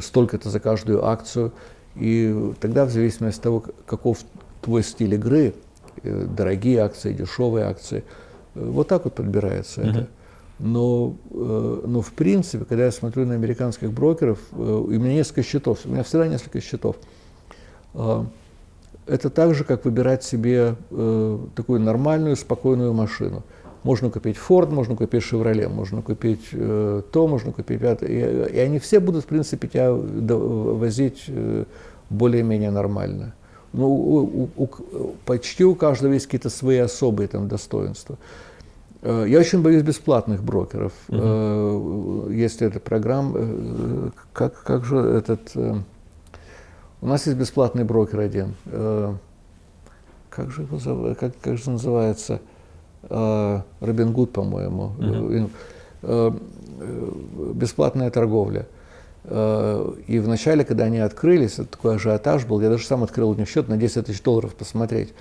столько-то за каждую акцию. И тогда, в зависимости от того, каков твой стиль игры, э, дорогие акции, дешевые акции, э, вот так вот подбирается uh-huh. это. Но, э, но в принципе, когда я смотрю на американских брокеров, у меня несколько счетов, у меня всегда несколько счетов. Это так же, как выбирать себе такую нормальную, спокойную машину. Можно купить Ford, можно купить Chevrolet, можно купить э, то, можно купить это. И, и они все будут, в принципе, тебя возить э, более-менее нормально ну, у, у, почти у каждого есть какие-то свои особые там достоинства. Э, я очень боюсь бесплатных брокеров. Uh-huh. Есть эта программа, э, как, как же этот... У нас есть бесплатный брокер один. Как же его как, как же называется? Робин Гуд, по-моему. Uh-huh. Бесплатная торговля. Э, и вначале, когда они открылись, такой ажиотаж был, я даже сам открыл у них счет на 10 тысяч долларов посмотреть.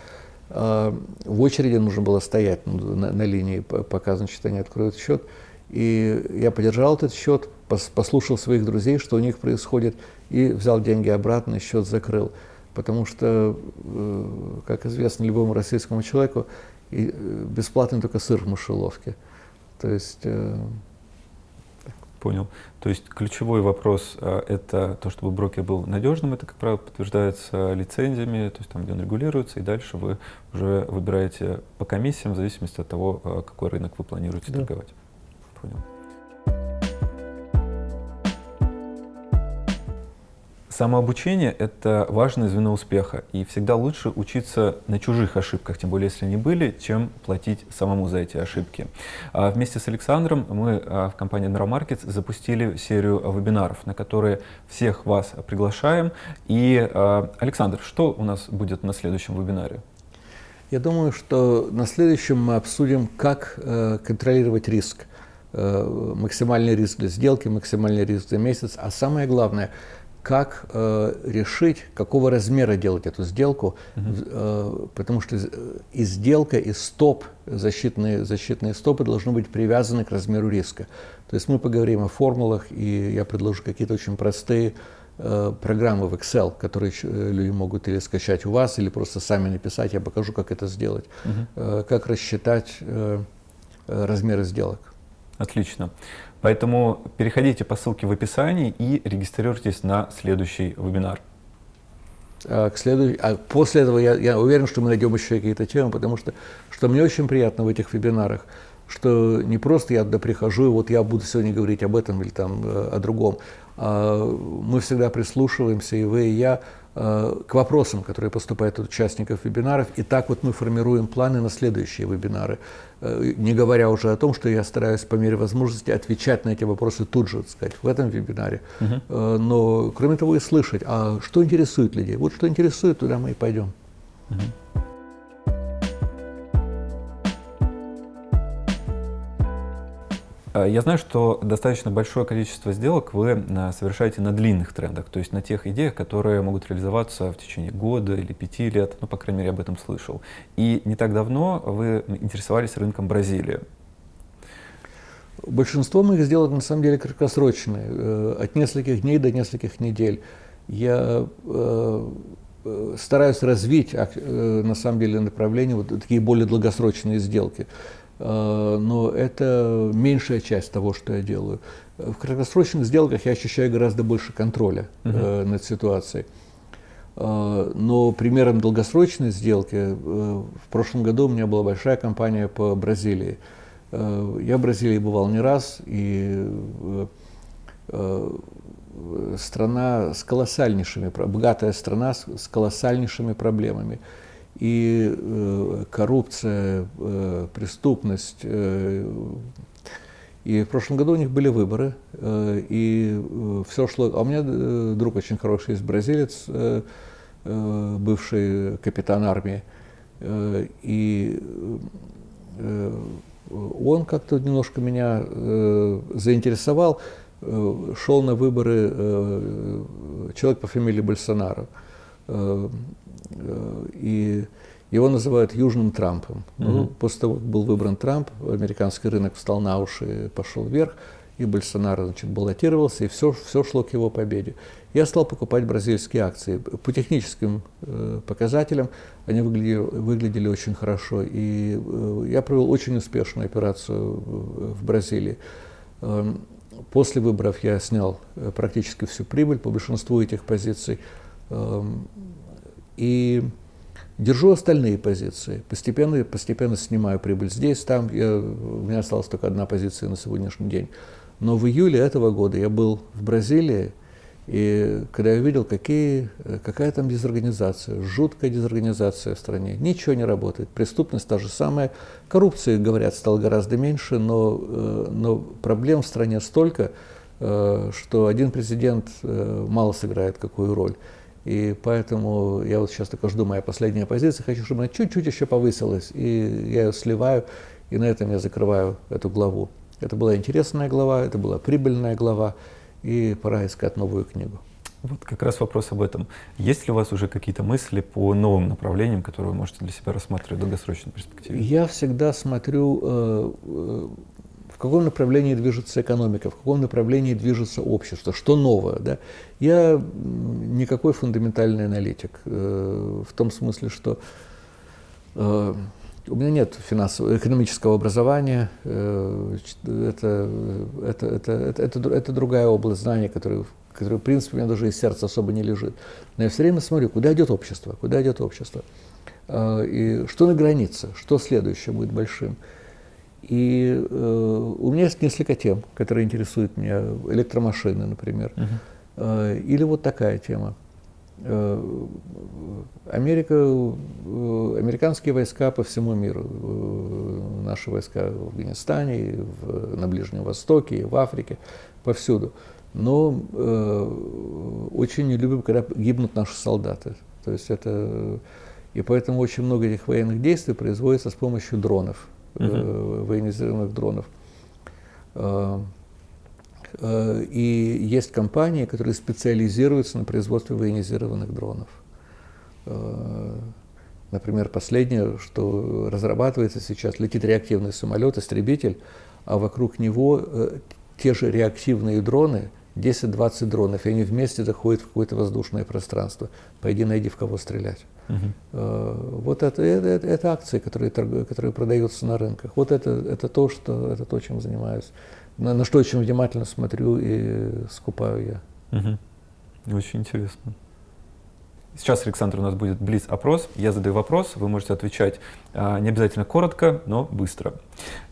Э, в очереди нужно было стоять на, на линии, пока, значит, они откроют счет. И я поддержал этот счет, послушал своих друзей, что у них происходит, и взял деньги обратно, и счет закрыл. Потому что, э, как известно любому российскому человеку, бесплатный только сыр в мышеловке. То есть Понял. То есть ключевой вопрос а, это то, чтобы брокер был надежным. Это, как правило, подтверждается лицензиями, то есть там, где он регулируется, и дальше вы уже выбираете по комиссиям в зависимости от того, а, какой рынок вы планируете да. торговать. Понял. Самообучение — это важное звено успеха, и всегда лучше учиться на чужих ошибках, тем более если они были, чем платить самому за эти ошибки. А вместе с Александром мы а, в компании Neuromarkets запустили серию вебинаров, на которые всех вас приглашаем. И, а, Александр, что у нас будет на следующем вебинаре? Я думаю, что на следующем мы обсудим, как э, контролировать риск. Э, максимальный риск для сделки, максимальный риск за месяц, а самое главное — как э, решить, какого размера делать эту сделку, угу. э, потому что и сделка, и стоп, защитные, защитные стопы должны быть привязаны к размеру риска. То есть мы поговорим о формулах, и я предложу какие-то очень простые э, программы в Excel, которые э, люди могут или скачать у вас, или просто сами написать, я покажу, как это сделать, угу. э, как рассчитать э, э размеры сделок. Отлично. Поэтому переходите по ссылке в описании и регистрируйтесь на следующий вебинар. А, к следующ... а после этого я, я уверен, что мы найдем еще какие-то темы, потому что, что мне очень приятно в этих вебинарах, что не просто я туда прихожу, и вот я буду сегодня говорить об этом или там э, о другом, а мы всегда прислушиваемся, и вы, и я, к вопросам, которые поступают от участников вебинаров. И так вот мы формируем планы на следующие вебинары. Э, не говоря уже о том, что я стараюсь по мере возможности отвечать на эти вопросы тут же, так сказать, в этом вебинаре. Uh-huh. Но, кроме того, и слышать, а что интересует людей. Вот что интересует, туда мы и пойдем. Uh-huh. Я знаю, что достаточно большое количество сделок вы э, совершаете на длинных трендах, то есть на тех идеях, которые могут реализоваться в течение года или пяти лет, ну, по крайней мере, об этом слышал. И не так давно вы интересовались рынком Бразилии. Большинство моих сделок на самом деле краткосрочные, э, от нескольких дней до нескольких недель. Я стараюсь развить на самом деле направление, вот такие более долгосрочные сделки. Э, но это меньшая часть того, что я делаю. В краткосрочных сделках я ощущаю гораздо больше контроля uh-huh. над ситуацией. Э, но примером долгосрочной сделки в прошлом году у меня была большая компания по Бразилии. Я в Бразилии бывал не раз, и страна с колоссальнейшими, богатая страна с колоссальнейшими проблемами и э, коррупция, э, преступность. Э, и в прошлом году у них были выборы, э, и э, все шло... А у меня э, друг очень хороший есть бразилец, э, э, бывший капитан армии, э, и э, он как-то немножко меня э, заинтересовал. Э, шел на выборы э, человек по фамилии Больсонaro. Э, Э, и его называют Южным Трампом. Mm-hmm. Ну, после того, как был выбран Трамп, американский рынок встал на уши и пошел вверх, и Больсонaro значит, баллотировался, и все, все шло к его победе. Я стал покупать бразильские акции. По техническим э, показателям они выглядели, выглядели очень хорошо, и э, я провел очень успешную операцию в, в Бразилии. Э, после выборов я снял э, практически всю прибыль по большинству этих позиций. Э, и держу остальные позиции. Постепенно, постепенно снимаю прибыль здесь, там. Я, у меня осталась только одна позиция на сегодняшний день. Но в июле этого года я был в Бразилии, и когда я увидел, какие, какая там дезорганизация, жуткая дезорганизация в стране, ничего не работает, преступность та же самая, коррупции, говорят, стало гораздо меньше, но, э, но проблем в стране столько, э, что один президент э, мало сыграет какую роль. И поэтому я вот сейчас только жду моя последняя позиция, хочу, чтобы она чуть-чуть еще повысилась, и я ее сливаю, и на этом я закрываю эту главу. Это была интересная глава, это была прибыльная глава, и пора искать новую книгу. Вот как раз вопрос об этом. Есть ли у вас уже какие-то мысли по новым направлениям, которые вы можете для себя рассматривать в долгосрочной перспективе? Я всегда смотрю э, э каком направлении движется экономика, в каком направлении движется общество, что новое. Да? Я никакой фундаментальный аналитик, э, в том смысле, что э, у меня нет финансового, экономического образования, э, это, это, это, это, это, это другая область знаний, которая, которая, в принципе, у меня даже из сердца особо не лежит. Но я все время смотрю, куда идет общество, куда идет общество, и что на границе, что следующее будет большим. И э, у меня есть несколько тем, которые интересуют меня. Электромашины, например. Uh-huh. Или вот такая тема. Америка, американские войска по всему миру, наши войска в Афганистане, в, на Ближнем Востоке, в Африке, повсюду. Но э, очень не любим, когда гибнут наши солдаты. То есть это и поэтому очень много этих военных действий производится с помощью дронов, -huh. э, военизированных дронов. Э, э, и есть компании, которые специализируются на производстве военизированных дронов. Э, например, последнее, что разрабатывается сейчас, летит реактивный самолет, истребитель, а вокруг него э, те же реактивные дроны, 10-20 дронов, и они вместе заходят в какое-то воздушное пространство. Пойди найди, в кого стрелять. Uh-huh. Вот это, это, это акции, которые, которые продаются на рынках. Вот это, это, то, что, это то, чем занимаюсь. На, на что очень внимательно смотрю и скупаю я. Угу. Очень интересно. Сейчас, Александр, у нас будет блиц-опрос. Я задаю вопрос, вы можете отвечать а, не обязательно коротко, но быстро.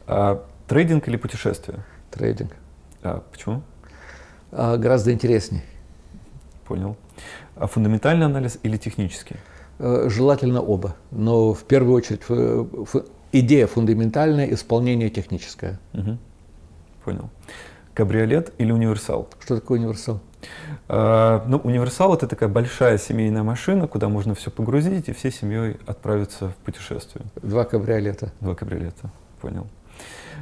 А, трейдинг или путешествие? Трейдинг. А, почему? А, гораздо интереснее. Понял. А фундаментальный анализ или технический? Э, желательно оба, но в первую очередь идея фундаментальная, исполнение техническое. Угу. Понял. Кабриолет или универсал? Что такое универсал? А, ну, универсал это такая большая семейная машина, куда можно все погрузить и всей семьей отправиться в путешествие. Два кабриолета. Два кабриолета, понял.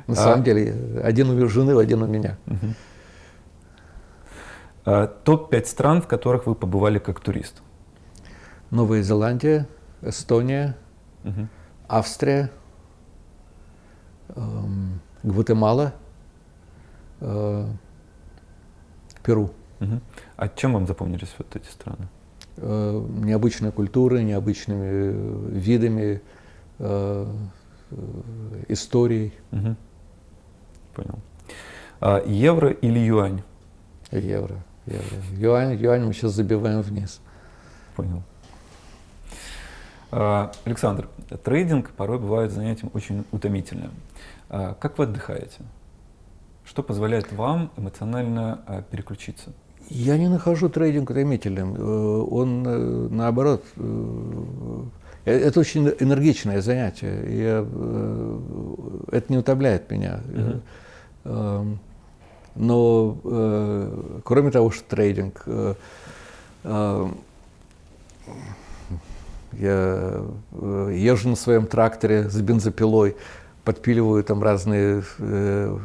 На а, самом деле, один у жены, один у меня. Угу. А, Топ-5 стран, в которых вы побывали как турист? Новая Зеландия, Эстония, угу. Австрия, эм, Гватемала, э, Перу. Угу. А чем вам запомнились вот эти страны? Э, необычной культурой, необычными э, видами, э, э, историей. Угу. Понял. А, евро или юань? Евро. Юань, юань мы сейчас забиваем вниз. Понял. А, Александр, трейдинг порой бывает занятием очень утомительным. А, как вы отдыхаете? Что позволяет вам эмоционально а, переключиться? Я не нахожу трейдинг утомительным. Э, он, э, наоборот, э, это очень энергичное занятие. Я, это не утомляет меня. Uh-huh. Но, кроме того, что трейдинг, я э, езжу на своем тракторе с бензопилой, подпиливаю там разные э,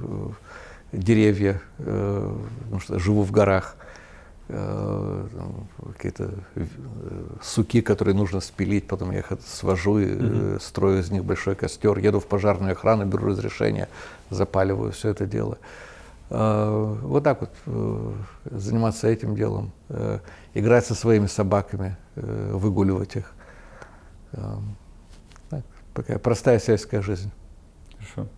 деревья, э, потому что живу в горах. Э, какие-то э, суки, которые нужно спилить, потом я их свожу и mm-hmm. строю из них большой костер, еду в пожарную охрану, беру разрешение, запаливаю все это дело. Вот так вот заниматься этим делом, играть со своими собаками, выгуливать их. Эм, так, такая простая сельская жизнь. Хорошо.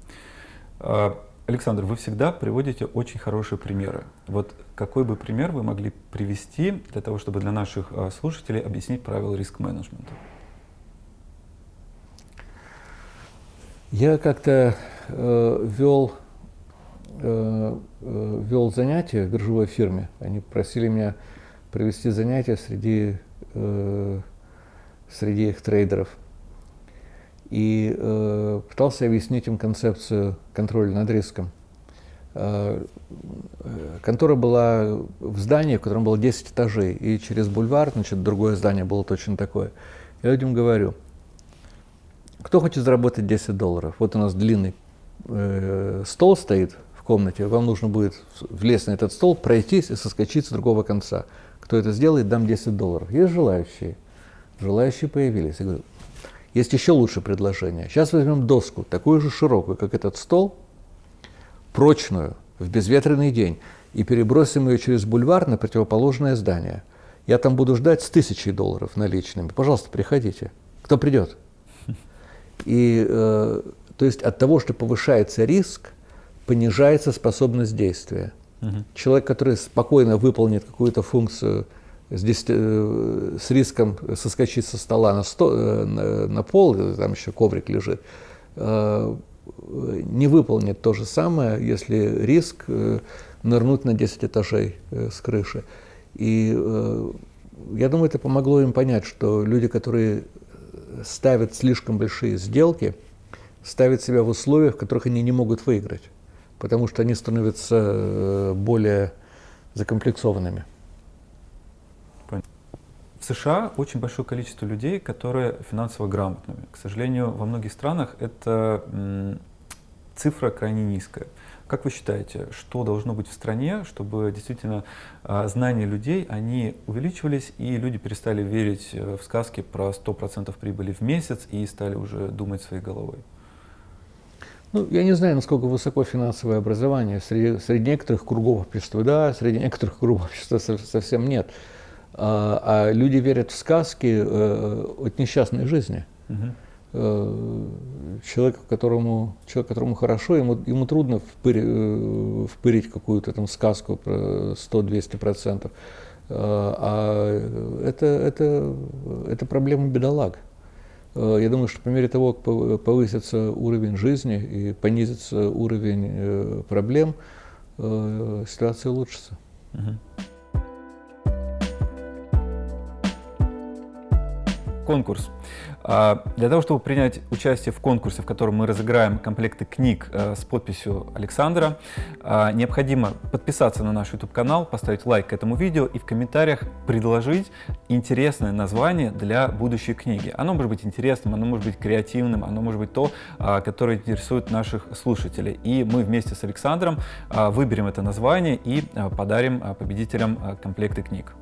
А, Александр, вы всегда приводите очень хорошие примеры. Вот какой бы пример вы могли привести для того, чтобы для наших а, слушателей объяснить правила риск-менеджмента? Я как-то э, вел, э, э, вел занятия в биржевой фирме. Они просили меня провести занятия среди э, среди их трейдеров. И э, пытался объяснить им концепцию контроля над риском. Э, контора была в здании, в котором было 10 этажей, и через бульвар, значит, другое здание было точно такое. Я людям говорю, кто хочет заработать 10 долларов? Вот у нас длинный э, стол стоит в комнате, вам нужно будет влезть на этот стол, пройтись и соскочить с другого конца. Кто это сделает, дам 10 долларов. Есть желающие? желающие появились. Я говорю, есть еще лучшее предложение. Сейчас возьмем доску, такую же широкую, как этот стол, прочную, в безветренный день, и перебросим ее через бульвар на противоположное здание. Я там буду ждать с тысячей долларов наличными. Пожалуйста, приходите. Кто придет? И, э, то есть от того, что повышается риск, понижается способность действия. Угу. Человек, который спокойно выполнит какую-то функцию здесь э, с риском соскочить со стола на, сто, э, на, на пол, там еще коврик лежит, э, не выполнит то же самое, если риск э, нырнуть на 10 этажей э, с крыши. И я думаю, это помогло им понять, что люди, которые ставят слишком большие сделки, ставят себя в условиях, в которых они не могут выиграть, потому что они становятся более закомплексованными. В США очень большое количество людей, которые финансово грамотными. К сожалению, во многих странах эта цифра крайне низкая. Как вы считаете, что должно быть в стране, чтобы действительно а, знания людей, они увеличивались, и люди перестали верить э, в сказки про 100% прибыли в месяц и стали уже думать своей головой? Ну, я не знаю, насколько высоко финансовое образование. Среди, среди некоторых кругов общества да, среди некоторых кругов общества совсем нет. А, а люди верят в сказки э, от несчастной жизни. Угу. Человек, которому, человек, которому хорошо, ему, ему трудно впырь, э, впырить какую-то там сказку про 100-200%. А это, это, это проблема бедолаг. Я думаю, что по мере того, как повысится уровень жизни и понизится уровень проблем, ситуация улучшится. Конкурс. А, для того, чтобы принять участие в конкурсе, в котором мы разыграем комплекты книг э, с подписью Александра, а, необходимо подписаться на наш YouTube-канал, поставить лайк к этому видео и в комментариях предложить интересное название для будущей книги. Оно может быть интересным, оно может быть креативным, оно может быть то, а, которое интересует наших слушателей. И мы вместе с Александром выберем это название и подарим победителям комплекты книг.